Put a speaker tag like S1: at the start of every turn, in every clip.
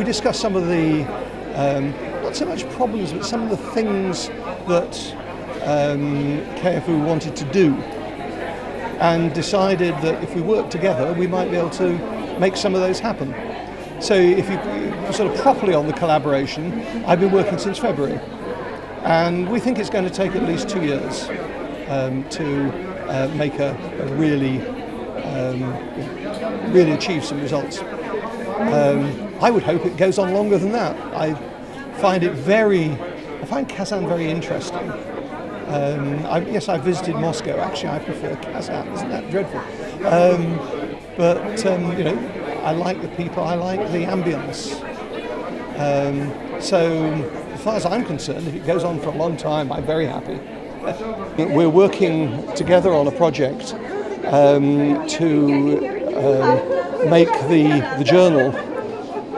S1: we discussed some of the, um, not so much problems, but some of the things that um, KFU wanted to do and decided that if we work together, we might be able to make some of those happen. So if you sort of properly on the collaboration, I've been working since February. And we think it's going to take at least two years um, to uh, make a, a really, um, really achieve some results. Um, I would hope it goes on longer than that. I find it very, I find Kazan very interesting. Um, I, yes, I visited Moscow. Actually, I prefer Kazan. Isn't that dreadful? Um, but um, you know, I like the people. I like the ambience. Um, so, as far as I'm concerned, if it goes on for a long time, I'm very happy. We're working together on a project um, to um, make the the journal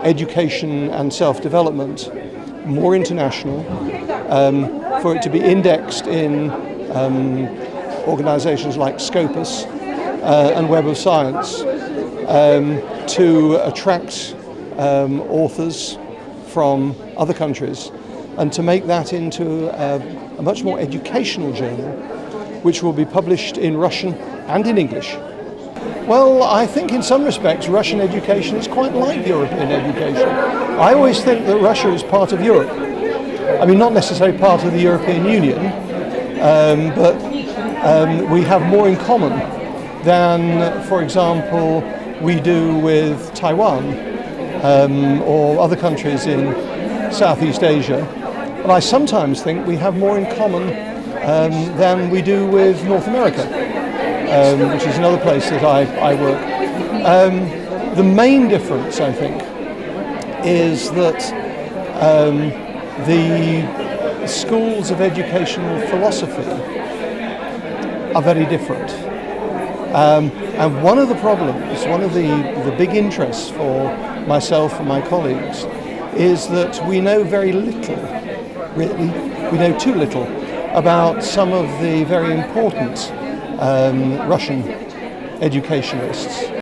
S1: education and self-development more international, um, for it to be indexed in um, organizations like Scopus uh, and Web of Science um, to attract um, authors from other countries and to make that into a, a much more educational journal which will be published in Russian and in English. Well, I think in some respects Russian education is quite like European education. I always think that Russia is part of Europe. I mean, not necessarily part of the European Union, um, but um, we have more in common than, for example, we do with Taiwan um, or other countries in Southeast Asia. And I sometimes think we have more in common um, than we do with North America um, which is another place that I, I work. Um, the main difference, I think, is that um, the schools of educational philosophy are very different. Um, and one of the problems, one of the, the big interests for myself and my colleagues is that we know very little, really, we know too little about some of the very important um, Russian educationalists.